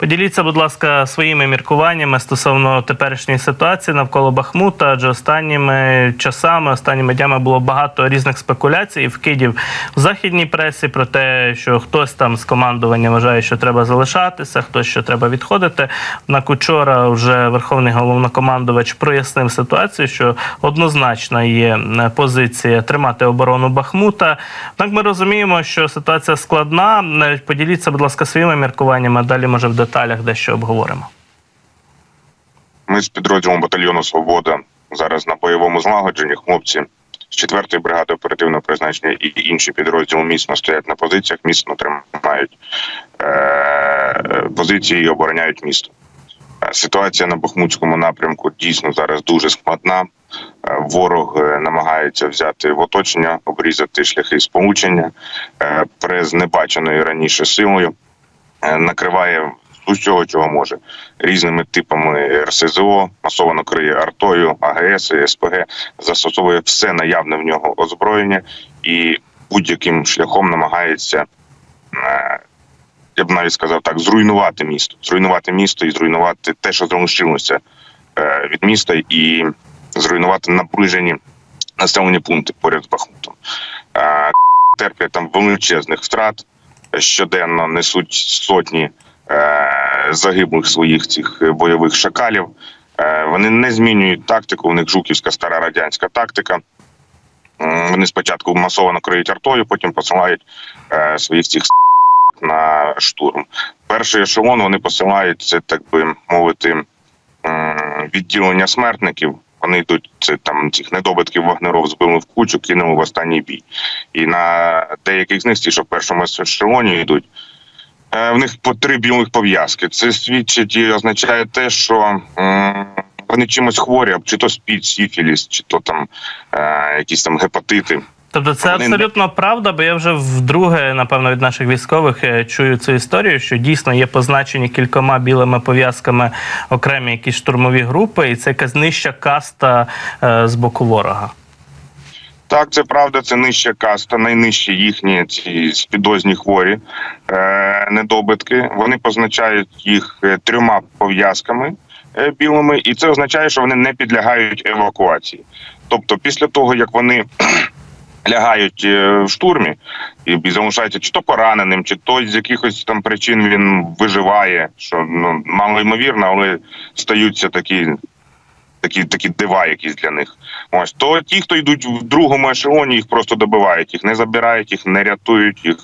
Поділіться, будь ласка, своїми міркуваннями стосовно теперішньої ситуації навколо Бахмута, адже останніми часами, останніми днями було багато різних спекуляцій і вкидів в західній пресі про те, що хтось там з командування вважає, що треба залишатися, хтось що треба відходити. Однак учора вже верховний головнокомандувач прояснив ситуацію, що однозначно є е, позиція тримати оборону Бахмута. Однак ми розуміємо, що ситуація складна. Поділіться, будь ласка, своїми міркуваннями. Далі може в деталях дещо обговоримо. Ми з підрозділом батальйону Свобода зараз на бойовому злагодженні. Хлопці з 4-ї бригади оперативного призначення і інші підрозділи міцно стоять на позиціях, міцно тримають е- позиції і обороняють місто. Е, Ситуація на Бахмутському напрямку дійсно зараз дуже складна. Е, Ворог е, намагається взяти в оточення, обрізати шляхи сполучення е, з небаченою раніше силою, накриває усього, чого може різними типами РСЗО, масово криє артою, АГС, СПГ, застосовує все наявне в нього озброєння і будь-яким шляхом намагається. е, Я б навіть сказав так: зруйнувати місто, зруйнувати місто і зруйнувати те, що залишилося е, від міста, і зруйнувати наближені населені пункти поряд з Бахмутом. Е, Терплять там величезних втрат, щоденно несуть сотні загиблих своїх цих е, бойових шакалів. Е, вони не змінюють тактику. У них жуківська стара радянська тактика. Вони спочатку масово накриють артою, потім посилають е, своїх цих на штурм. Перший ешелон вони посилають це, так би мовити, відділення смертників. Вони йдуть це там цих недобитків вагнеров збили в кучу, кинули в останній бій. І на деяких з них, ті, що в першому ешелоні йдуть, в них по три білих пов'язки. Це свідчить і означає те, що вони чимось хворі, чи то спід, сіфіліс, чи то там е, якісь там гепатити. Тобто це Вони- абсолютно правда, бо я вже вдруге, напевно, від наших військових е, чую цю історію, що дійсно є позначені кількома білими пов'язками окремі якісь штурмові групи, і це якась нижча каста е, з боку ворога. Так, це правда, це нижча каста, найнижчі їхні ці спідозні хворі е, недобитки. Вони позначають їх е, трьома пов'язками е, білими, і це означає, що вони не підлягають евакуації. Тобто, після того як вони лягають е, в штурмі і залишаються чи то пораненим, чи то з якихось там причин він виживає, що ну мало ймовірно, але стаються такі. Такі такі дива, якісь для них. Ось то ті, хто йдуть в другому ешелоні, їх просто добивають, їх не забирають, їх не рятують, їх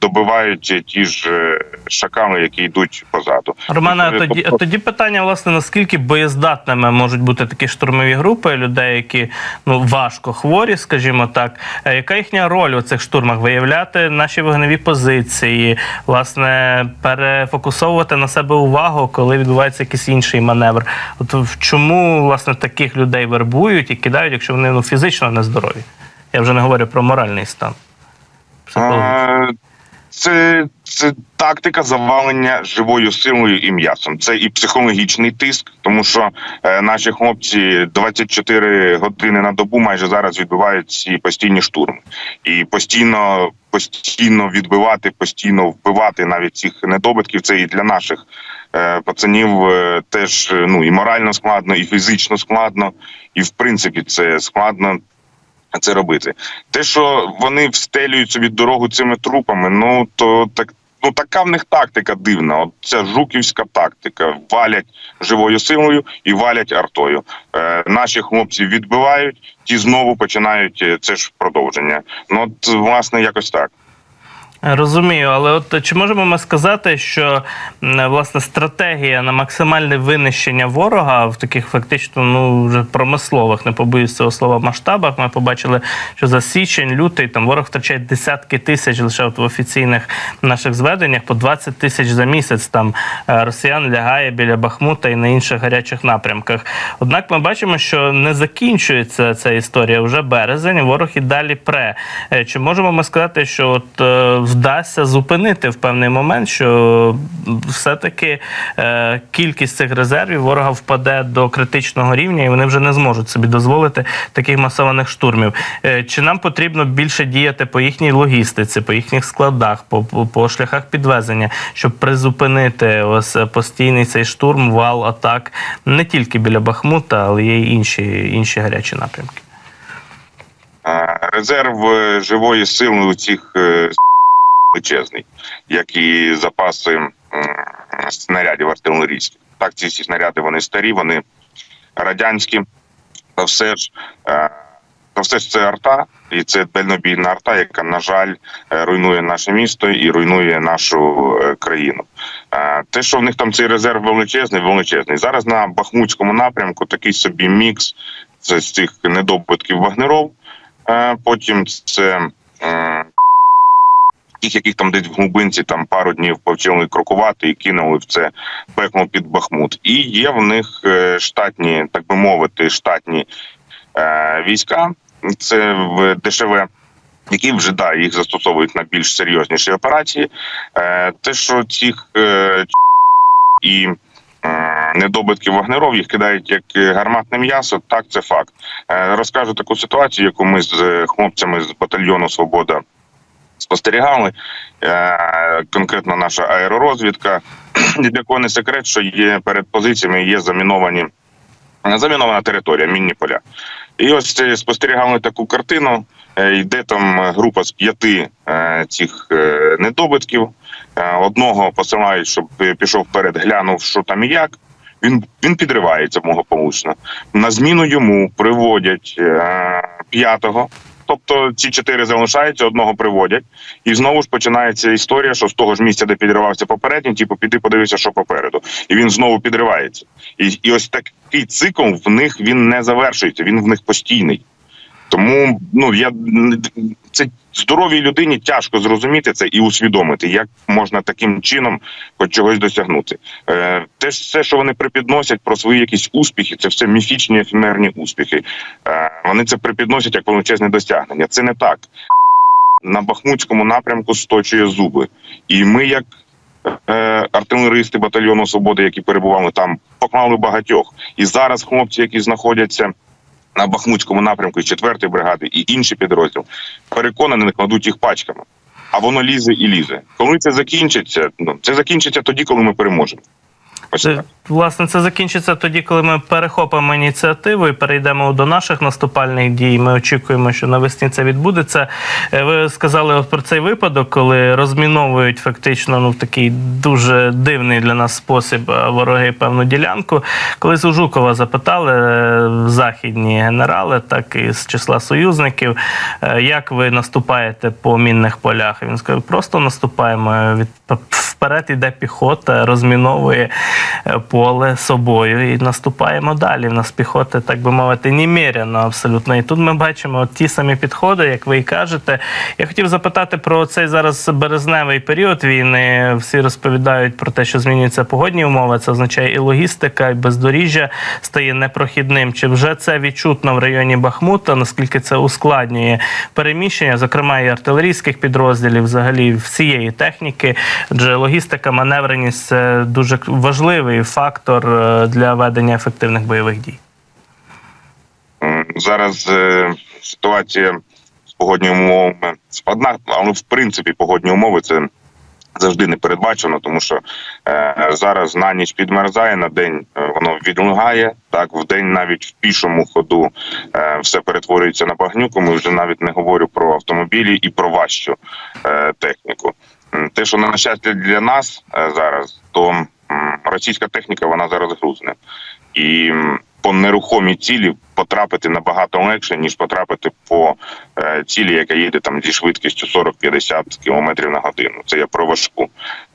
добивають ті ж е, шакали, які йдуть позаду. Романе, тоді, тоді питання, власне, наскільки боєздатними можуть бути такі штурмові групи людей, які ну важко хворі, скажімо так. Е, Яка їхня роль у цих штурмах? Виявляти наші вогневі позиції, власне, перефокусовувати на себе увагу, коли відбувається якийсь інший маневр. От чому власне таких людей вербують і кидають, якщо вони ну фізично нездорові? Я вже не говорю про моральний стан. Е, Це, це тактика завалення живою силою і м'ясом. Це і психологічний тиск, тому що е, наші хлопці 24 години на добу майже зараз відбивають ці постійні штурми, і постійно, постійно відбивати, постійно вбивати навіть цих недобитків. Це і для наших е, пацанів е, теж е, ну і морально складно, і фізично складно, і в принципі це складно це робити. Те, що вони встелюють собі дорогу цими трупами, ну то так. Ну, така в них тактика дивна. От ця жуківська тактика. Валять живою силою і валять артою. Е, наші хлопці відбивають, ті знову починають е, це ж продовження. Ну от власне якось так. Розумію, але от чи можемо ми сказати, що власне стратегія на максимальне винищення ворога в таких фактично ну вже промислових, не побоюсь цього слова, масштабах. Ми побачили, що за січень, лютий там ворог втрачає десятки тисяч лише от в офіційних наших зведеннях, по 20 тисяч за місяць там е, росіян лягає біля Бахмута і на інших гарячих напрямках. Однак ми бачимо, що не закінчується ця історія вже березень. Ворог і далі пре. Е, Чи можемо ми сказати, що от е, вдасться зупинити в певний момент, що все-таки е, кількість цих резервів ворога впаде до критичного рівня, і вони вже не зможуть собі дозволити таких масованих штурмів. Е, Чи нам потрібно більше діяти по їхній логістиці, по їхніх складах, по, по, по шляхах підвезення, щоб призупинити ось е, постійний цей штурм, вал атак не тільки біля Бахмута, але є й інші, інші гарячі напрямки. Резерв е, живої сили у цих е, величезний, як і запаси снарядів артилерійських. Так, ці всі снаряди вони старі, вони радянські, та все ж. е, Та все ж це арта, і це дальнобійна арта, яка, на жаль, е, руйнує наше місто і руйнує нашу е, країну. Те, що в них там цей резерв величезний, величезний. Зараз на Бахмутському напрямку такий собі мікс це з цих недобитків вагнеров. Потім це тих, яких там десь в глибинці там пару днів повчили крокувати і кинули в це пекло під Бахмут. І є в них е, штатні, так би мовити, штатні е, війська. Це в ДШВ. Які вже да їх застосовують на більш серйозніші операції, е, те, що цих е, і недобитків вагнеров їх кидають як гарматне м'ясо, так це факт. Розкажу таку ситуацію, яку ми з хлопцями з батальйону Свобода спостерігали. Е, Конкретно наша аеророзвідка. Для кого не секрет, що є перед позиціями є заміновані замінована територія, мінні поля. І ось е, спостерігали таку картину. Е, Йде там група з п'яти цих недобитків. Одного посилають, щоб пішов вперед, глянув, що там і як. Він він підривається благополучно. На зміну йому приводять п'ятого. Тобто ці чотири залишаються, одного приводять, і знову ж починається історія, що з того ж місця, де підривався попередній, типу, піди подивися, що попереду, і він знову підривається. І, і ось такий цикл в них він не завершується, він в них постійний. Тому ну я це здоровій людині тяжко зрозуміти це і усвідомити, як можна таким чином хоч чогось досягнути. Е, ж все, що вони припідносять про свої якісь успіхи, це все міфічні ефемерні успіхи. Е, вони це припідносять як величезне досягнення. Це не так. На Бахмутському напрямку сточує зуби, і ми, як е, артилеристи батальйону свободи, які перебували там, поклали багатьох. І зараз хлопці, які знаходяться на Бахмутському напрямку і 4-ї бригади, і інші підрозділи, переконані, накладуть їх пачками. А воно лізе і лізе. Коли це закінчиться, ну це закінчиться тоді, коли ми переможемо. Ось так. власне, це закінчиться тоді, коли ми перехопимо ініціативу і перейдемо до наших наступальних дій. Ми очікуємо, що навесні це відбудеться. Е, Ви сказали про цей випадок, коли розміновують фактично ну в такий дуже дивний для нас спосіб е, вороги певну ділянку. Колись у Жукова запитали е, західні генерали, так і з числа союзників, е, як ви наступаєте по мінних полях. Він сказав, просто наступаємо від вперед іде піхота, розміновує е, поле собою і наступаємо далі. В нас піхоти, так би мовити, неміряно абсолютно. І тут ми бачимо ті самі підходи, як ви і кажете. Я хотів запитати про цей зараз березневий період війни. Всі розповідають про те, що змінюються погодні умови. Це означає і логістика, і бездоріжжя стає непрохідним. Чи вже це відчутно в районі Бахмута? Наскільки це ускладнює переміщення, зокрема і артилерійських підрозділів, взагалі всієї техніки? Адже логістика, маневреність це дуже важливий фактор е, для ведення ефективних бойових дій. Зараз е, ситуація з погодніми умовами складна, але в принципі погодні умови це завжди не передбачено, тому що е, зараз на ніч підмерзає, на день е, воно відлигає. Так, в день навіть в пішому ходу е, все перетворюється на багнюку. Ми вже навіть не говорю про автомобілі і про важчу е, техніку. Те, що на щастя для нас е, зараз, то російська техніка вона зараз грузне. І по нерухомій цілі потрапити набагато легше, ніж потрапити по е, цілі, яка їде там зі швидкістю 40-50 км на годину. Це я про важку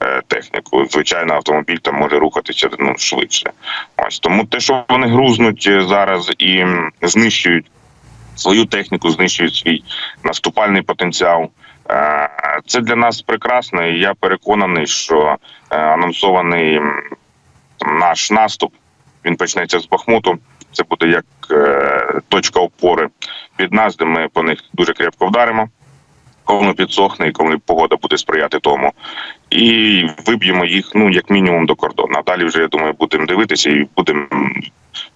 е, техніку. Звичайно, автомобіль там може рухатися ну, швидше. Ось тому те, що вони грузнуть зараз і знищують свою техніку, знищують свій наступальний потенціал. Е, Це для нас прекрасно, і я переконаний, що е, анонсований наш наступ він почнеться з Бахмуту. Це буде як е, точка опори під нас, де ми по них дуже крепко вдаримо. коли підсохне і коли погода буде сприяти тому. І виб'ємо їх ну як мінімум до кордону. А далі вже я думаю, будемо дивитися і будемо.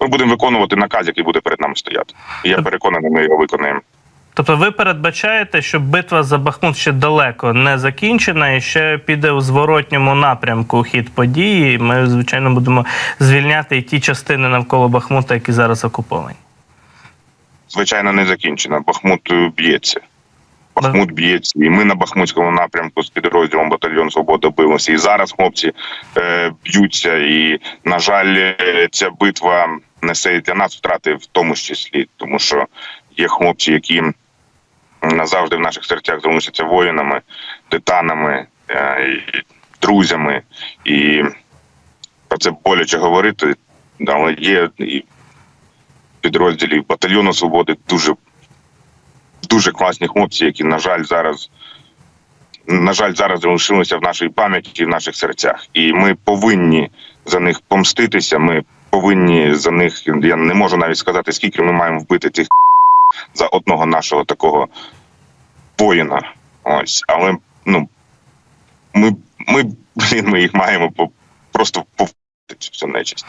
Ми будемо виконувати наказ, який буде перед нами стояти. І я переконаний, ми його виконаємо. Тобто ви передбачаєте, що битва за Бахмут ще далеко не закінчена і ще піде у зворотньому напрямку хід події. Ми, звичайно, будемо звільняти і ті частини навколо Бахмута, які зараз окуповані. звичайно, не закінчена. Бахмут е, б'ється. Бахмут б'ється, і ми на Бахмутському напрямку з підрозділом батальйон Свобода билися. І зараз хлопці е, б'ються. І, на жаль, е, ця битва несе для нас втрати в тому числі, тому що є хлопці, які назавжди в наших серцях залишаться воїнами, титанами, е, друзями. І про це боляче говорити, але є і підрозділів батальйону свободи дуже дуже класні хлопці, які, на жаль, зараз на жаль, зараз залишилися в нашій пам'яті і в наших серцях. І ми повинні за них помститися. Ми повинні за них. Я не можу навіть сказати, скільки ми маємо вбити цих за одного нашого такого воїна. Ось, але ну ми, ми, блін, ми їх маємо по просто повбити цю нечисть.